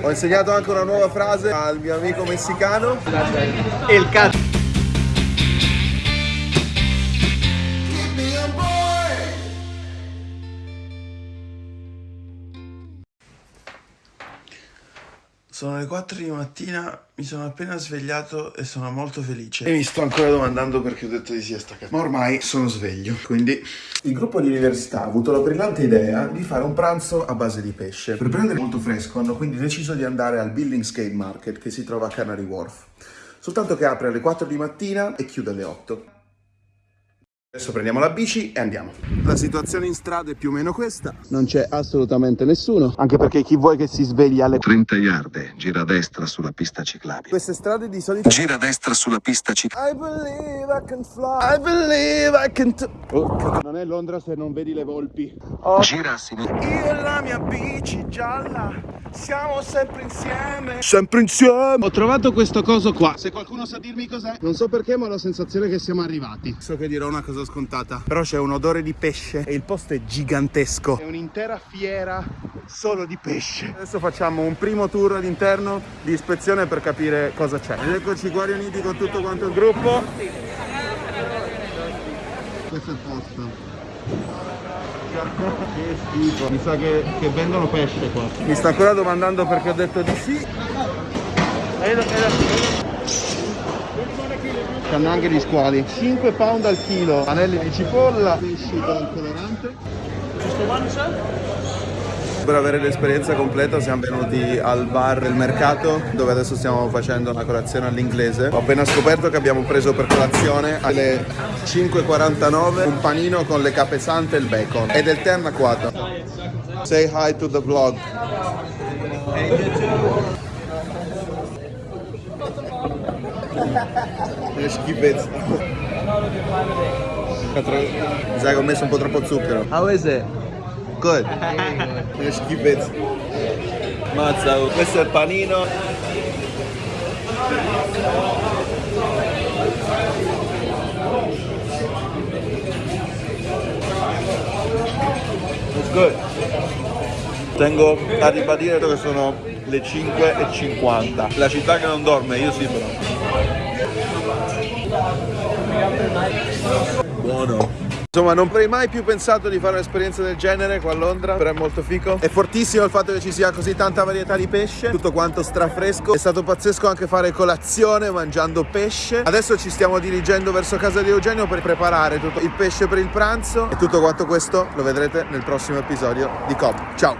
Ho insegnato anche una nuova frase al mio amico messicano. El cazzo. Sono le 4 di mattina, mi sono appena svegliato e sono molto felice. E mi sto ancora domandando perché ho detto di siesta Ma ormai sono sveglio, quindi... Il gruppo di università ha avuto la brillante idea di fare un pranzo a base di pesce. Per prendere molto fresco hanno quindi deciso di andare al Billingsgate Market che si trova a Canary Wharf. Soltanto che apre alle 4 di mattina e chiude alle 8. Adesso prendiamo la bici e andiamo. La situazione in strada è più o meno questa. Non c'è assolutamente nessuno, anche perché chi vuoi che si sveglia alle 30 yard, gira a destra sulla pista ciclabile. Queste strade di solito... Gira a destra sulla pista ciclabile. I believe I can fly. I believe I can... Oh, non è Londra se non vedi le volpi. Oh. Gira a sinistra. Io e la mia bici gialla siamo sempre insieme. Sempre insieme. Ho trovato questo coso qua. Se qualcuno sa dirmi cos'è, non so perché, ma ho la sensazione che siamo arrivati. So che dirò una cosa scontata, però c'è un odore di pesce e il posto è gigantesco. È un'intera fiera solo di pesce. Adesso facciamo un primo tour all'interno di ispezione per capire cosa c'è. Ed eccoci qua riuniti con tutto quanto il gruppo. Questo è il posto. Che schifo, mi sa che, che vendono pesce qua. Mi sta ancora domandando perché ho detto di sì. C'hanno anche gli squali. 5 pound al chilo. Anelli di cipolla. Pesci con colorante. Per avere l'esperienza completa siamo venuti al bar del mercato dove adesso stiamo facendo una colazione all'inglese. Ho appena scoperto che abbiamo preso per colazione alle 5.49 un panino con le capesante e il bacon e del tè anacquato. Say hi to the vlog. Che schifezza. Mi sa che ho messo un po' troppo zucchero. How is it? Good. Che schifezza. Mazza, questo è il panino. It's good. Tengo a ribadire che sono le 5.50. La città che non dorme, io sì però. Buono. Insomma, non avrei mai più pensato di fare un'esperienza del genere qua a Londra, però è molto fico. È fortissimo il fatto che ci sia così tanta varietà di pesce, tutto quanto strafresco. È stato pazzesco anche fare colazione mangiando pesce. Adesso ci stiamo dirigendo verso casa di Eugenio per preparare tutto il pesce per il pranzo e tutto quanto questo lo vedrete nel prossimo episodio di Cobb. Ciao!